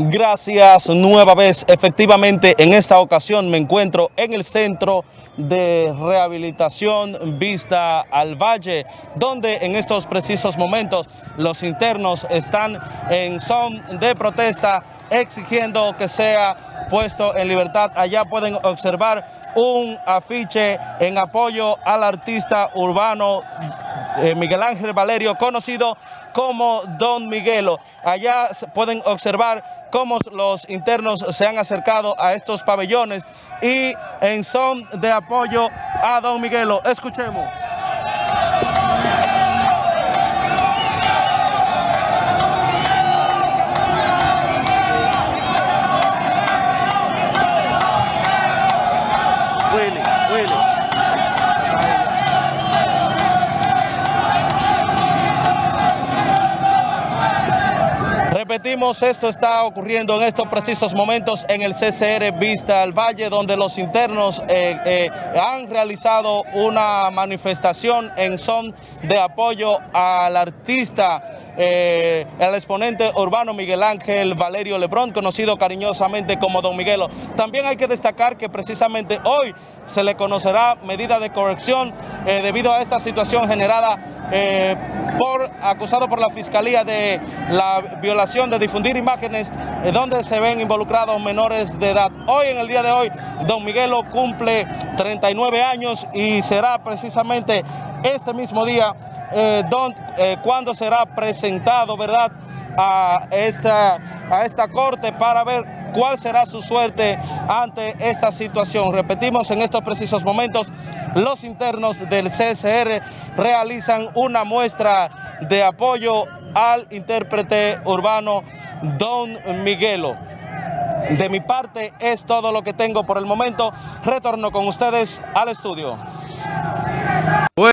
Gracias nueva vez. Efectivamente, en esta ocasión me encuentro en el Centro de Rehabilitación Vista al Valle, donde en estos precisos momentos los internos están en son de protesta exigiendo que sea puesto en libertad. Allá pueden observar un afiche en apoyo al artista urbano eh, Miguel Ángel Valerio, conocido como Don Miguelo. Allá pueden observar cómo los internos se han acercado a estos pabellones y en son de apoyo a Don Miguelo. Escuchemos. Repetimos, esto está ocurriendo en estos precisos momentos en el CCR Vista al Valle, donde los internos eh, eh, han realizado una manifestación en son de apoyo al artista eh, el exponente urbano Miguel Ángel Valerio Lebrón, conocido cariñosamente como Don Miguelo. También hay que destacar que precisamente hoy se le conocerá medida de corrección eh, debido a esta situación generada eh, por acusado por la Fiscalía de la violación de difundir imágenes donde se ven involucrados menores de edad. Hoy, en el día de hoy, Don Miguelo cumple 39 años y será precisamente este mismo día eh, eh, cuándo será presentado, ¿verdad?, a esta, a esta corte para ver cuál será su suerte ante esta situación. Repetimos, en estos precisos momentos, los internos del CSR realizan una muestra de apoyo al intérprete urbano Don Miguelo. De mi parte es todo lo que tengo por el momento. Retorno con ustedes al estudio.